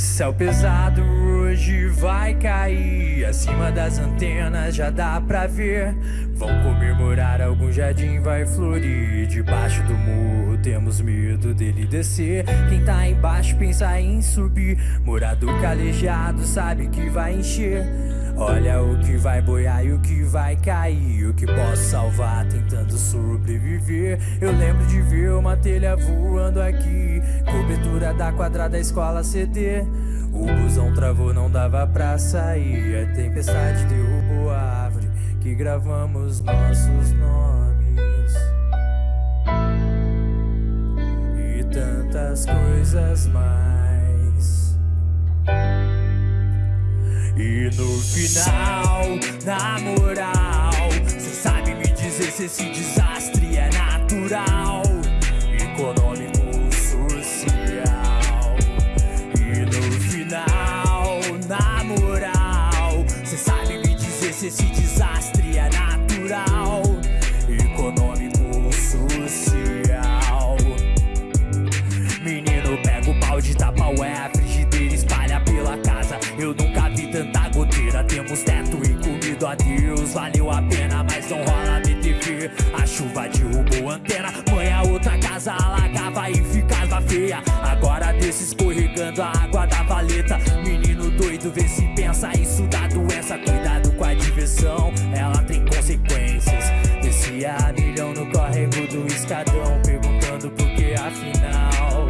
céu pesado hoje vai cair. Acima das antenas já dá pra ver. Vão comemorar, algum jardim vai florir. Debaixo do murro temos medo dele descer. Quem tá embaixo pensa em subir. Morador calejado sabe que vai encher Olha o que vai boiar e o que vai cair. O que posso salvar tentando sobreviver. Eu lembro de ver uma telha voando aqui. Cobertura da quadrada escola CD O busão travou, não dava pra sair. A tempestade derrubou a árvore Que gravamos nossos nomes. E tantas coisas mais final, na moral, cê sabe me dizer se esse desastre é natural, Desce escorregando a água da valeta. Menino doido, vê se pensa isso dá doença. Cuidado com a diversão, ela tem consequências. Descia a milhão no córrego do escadão. Perguntando por que afinal.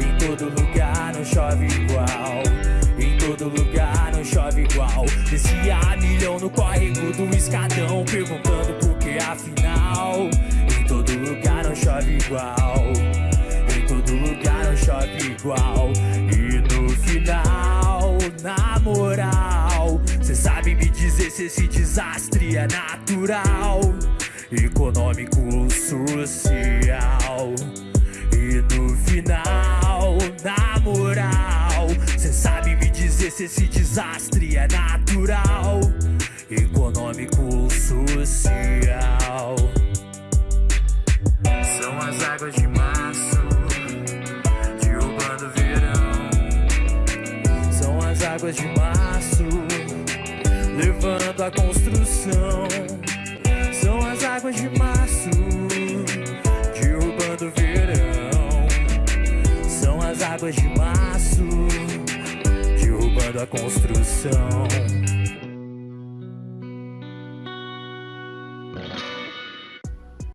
Em todo lugar não chove igual. Em todo lugar não chove igual. Descia a milhão no córrego do escadão. Perguntando por que afinal. Em todo lugar não chove igual. Chove igual. E no final, na moral, cê sabe me dizer se esse desastre é natural, econômico ou social. E no final, na moral, cê sabe me dizer se esse desastre é natural, econômico ou social. Águas de março, levando a construção. São as águas de março, derrubando o verão. São as águas de março, derrubando a construção.